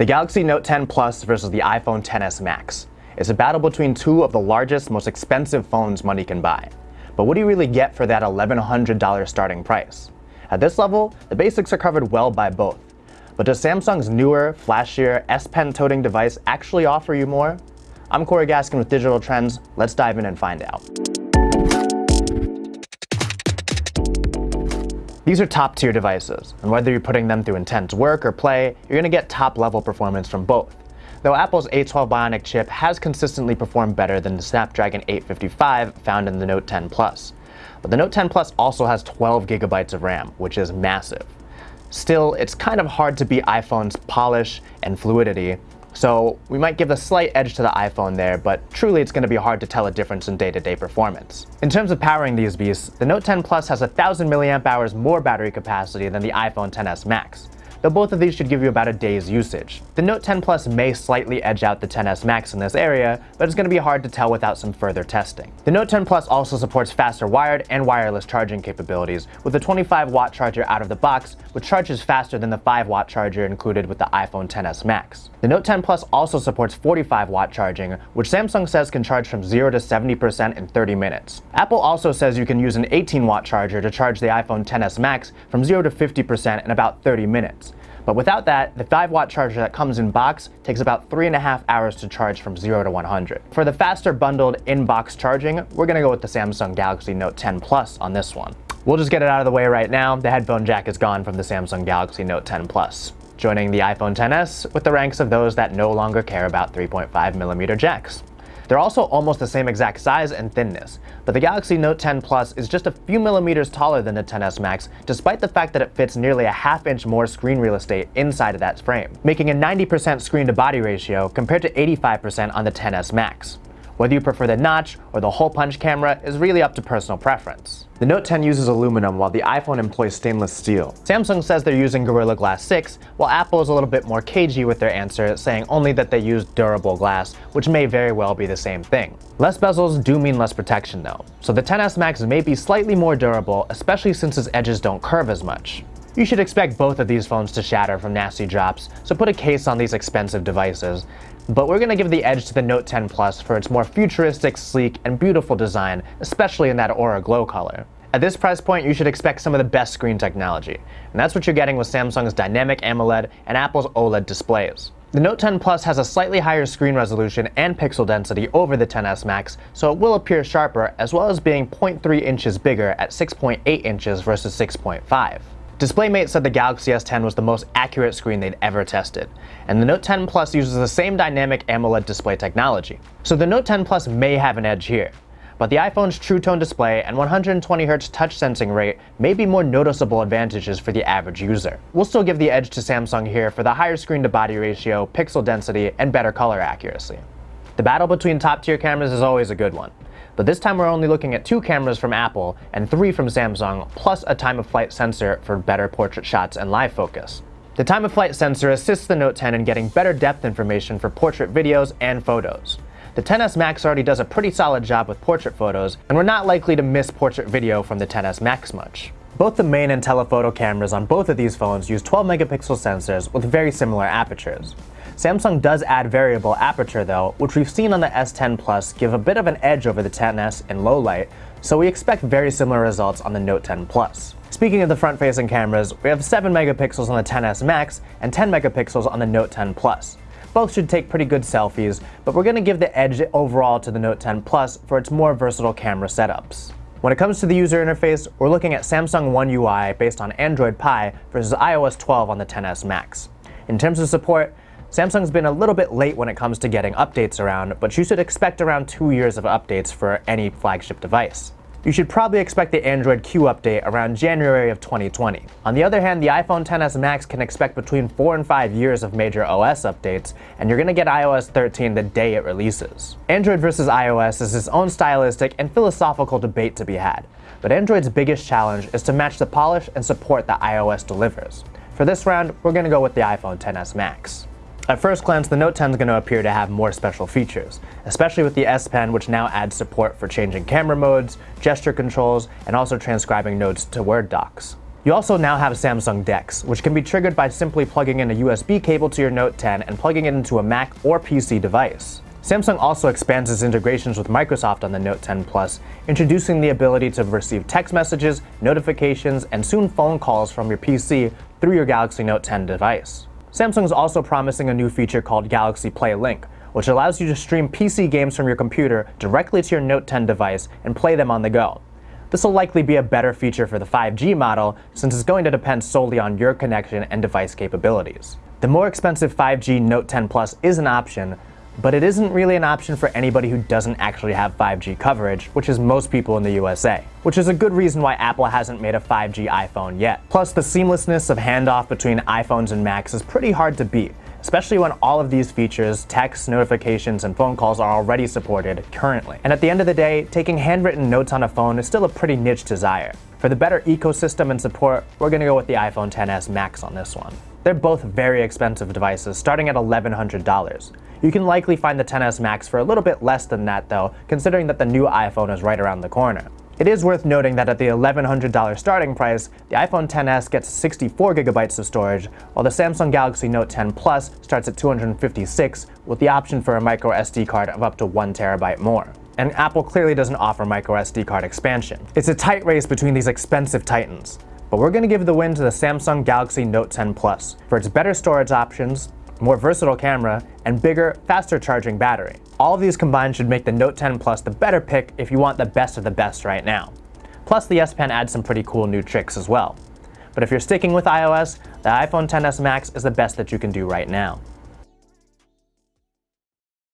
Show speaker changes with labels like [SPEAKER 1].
[SPEAKER 1] The
[SPEAKER 2] Galaxy Note 10 Plus versus the iPhone XS Max. It's a battle between two of the largest, most expensive phones money can buy. But what do you really get for that $1,100 starting price? At this level, the basics are covered well by both. But does Samsung's newer, flashier S Pen toting device actually offer you more? I'm Corey Gaskin with Digital Trends. Let's dive in and find out. These are top tier devices, and whether you're putting them through intense work or play, you're going to get top level performance from both. Though Apple's A12 Bionic chip has consistently performed better than the Snapdragon 855 found in the Note 10 Plus. But the Note 10 Plus also has 12 gigabytes of RAM, which is massive. Still, it's kind of hard to beat iPhone's polish and fluidity, so we might give a slight edge to the iPhone there, but truly it's going to be hard to tell a difference in day-to-day performance. In terms of powering these beasts, the Note 10 Plus has 1000 mAh more battery capacity than the iPhone XS Max though both of these should give you about a day's usage. The Note 10 Plus may slightly edge out the XS Max in this area, but it's going to be hard to tell without some further testing. The Note 10 Plus also supports faster wired and wireless charging capabilities, with a 25 watt charger out of the box, which charges faster than the 5 watt charger included with the iPhone XS Max. The Note 10 Plus also supports 45 watt charging, which Samsung says can charge from 0 to 70% in 30 minutes. Apple also says you can use an 18 watt charger to charge the iPhone XS Max from 0 to 50% in about 30 minutes. But without that, the 5 watt charger that comes in box takes about 3.5 hours to charge from 0 to 100. For the faster bundled in-box charging, we're going to go with the Samsung Galaxy Note 10 Plus on this one. We'll just get it out of the way right now, the headphone jack is gone from the Samsung Galaxy Note 10 Plus, joining the iPhone XS with the ranks of those that no longer care about 3.5mm jacks. They're also almost the same exact size and thinness, but the Galaxy Note 10 Plus is just a few millimeters taller than the XS Max, despite the fact that it fits nearly a half inch more screen real estate inside of that frame, making a 90% screen-to-body ratio compared to 85% on the XS Max. Whether you prefer the notch or the hole punch camera is really up to personal preference. The Note 10 uses aluminum while the iPhone employs stainless steel. Samsung says they're using Gorilla Glass 6, while Apple is a little bit more cagey with their answer, saying only that they use durable glass, which may very well be the same thing. Less bezels do mean less protection though, so the XS Max may be slightly more durable, especially since its edges don't curve as much. You should expect both of these phones to shatter from nasty drops, so put a case on these expensive devices but we're going to give the edge to the Note 10 Plus for its more futuristic, sleek, and beautiful design, especially in that Aura Glow color. At this price point, you should expect some of the best screen technology, and that's what you're getting with Samsung's Dynamic AMOLED and Apple's OLED displays. The Note 10 Plus has a slightly higher screen resolution and pixel density over the XS Max, so it will appear sharper as well as being 0.3 inches bigger at 6.8 inches versus 6.5. DisplayMate said the Galaxy S10 was the most accurate screen they'd ever tested, and the Note 10 Plus uses the same dynamic AMOLED display technology. So the Note 10 Plus may have an edge here, but the iPhone's True Tone display and 120Hz touch sensing rate may be more noticeable advantages for the average user. We'll still give the edge to Samsung here for the higher screen to body ratio, pixel density, and better color accuracy. The battle between top tier cameras is always a good one but this time we're only looking at two cameras from Apple and three from Samsung, plus a time-of-flight sensor for better portrait shots and live focus. The time-of-flight sensor assists the Note 10 in getting better depth information for portrait videos and photos. The XS Max already does a pretty solid job with portrait photos, and we're not likely to miss portrait video from the XS Max much. Both the main and telephoto cameras on both of these phones use 12 megapixel sensors with very similar apertures. Samsung does add variable aperture though, which we've seen on the S10 Plus give a bit of an edge over the XS in low light, so we expect very similar results on the Note 10 Plus. Speaking of the front-facing cameras, we have 7 megapixels on the XS Max and 10 megapixels on the Note 10 Plus. Both should take pretty good selfies, but we're going to give the edge overall to the Note 10 Plus for its more versatile camera setups. When it comes to the user interface, we're looking at Samsung One UI based on Android Pie versus iOS 12 on the XS Max. In terms of support, Samsung's been a little bit late when it comes to getting updates around, but you should expect around two years of updates for any flagship device. You should probably expect the Android Q update around January of 2020. On the other hand, the iPhone XS Max can expect between 4 and 5 years of major OS updates, and you're going to get iOS 13 the day it releases. Android versus iOS is its own stylistic and philosophical debate to be had, but Android's biggest challenge is to match the polish and support that iOS delivers. For this round, we're going to go with the iPhone XS Max. At first glance, the Note 10 is going to appear to have more special features, especially with the S Pen, which now adds support for changing camera modes, gesture controls, and also transcribing notes to Word docs. You also now have Samsung DeX, which can be triggered by simply plugging in a USB cable to your Note 10 and plugging it into a Mac or PC device. Samsung also expands its integrations with Microsoft on the Note 10 Plus, introducing the ability to receive text messages, notifications, and soon phone calls from your PC through your Galaxy Note 10 device. Samsung is also promising a new feature called Galaxy Play Link, which allows you to stream PC games from your computer directly to your Note 10 device and play them on the go. This will likely be a better feature for the 5G model since it's going to depend solely on your connection and device capabilities. The more expensive 5G Note 10 Plus is an option, but it isn't really an option for anybody who doesn't actually have 5G coverage, which is most people in the USA, which is a good reason why Apple hasn't made a 5G iPhone yet. Plus, the seamlessness of handoff between iPhones and Macs is pretty hard to beat, especially when all of these features, text, notifications, and phone calls are already supported currently. And at the end of the day, taking handwritten notes on a phone is still a pretty niche desire. For the better ecosystem and support, we're to go with the iPhone XS Max on this one. They're both very expensive devices, starting at $1,100. You can likely find the XS Max for a little bit less than that though, considering that the new iPhone is right around the corner. It is worth noting that at the $1,100 starting price, the iPhone XS gets 64 gigabytes of storage, while the Samsung Galaxy Note 10 Plus starts at 256 with the option for a micro SD card of up to 1 terabyte more. And Apple clearly doesn't offer micro SD card expansion. It's a tight race between these expensive titans. But we're going to give the win to the Samsung Galaxy Note 10 Plus for its better storage options, more versatile camera, and bigger, faster charging battery. All of these combined should make the Note 10 Plus the better pick if you want the best of the best right now. Plus the S Pen adds some pretty cool new tricks as well. But if you're sticking with iOS, the iPhone XS Max is the best that you can do right now.